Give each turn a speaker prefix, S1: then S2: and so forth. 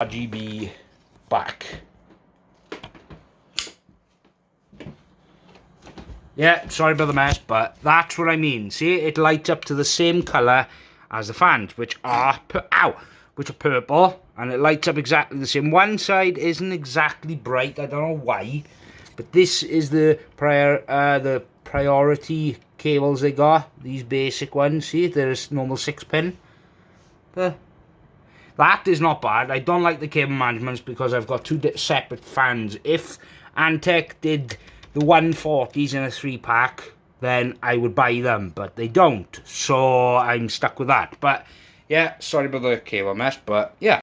S1: RGB back. Yeah, sorry about the mess, but that's what I mean. See, it lights up to the same colour as the fans, which are, ow, which are purple, and it lights up exactly the same. One side isn't exactly bright, I don't know why, but this is the prior, uh, the priority cables they got, these basic ones, see, there's normal 6 pin. But that is not bad. I don't like the cable managements because I've got two separate fans. If Antec did the 140s in a three pack, then I would buy them, but they don't. So I'm stuck with that. But yeah, sorry about the cable mess, but yeah.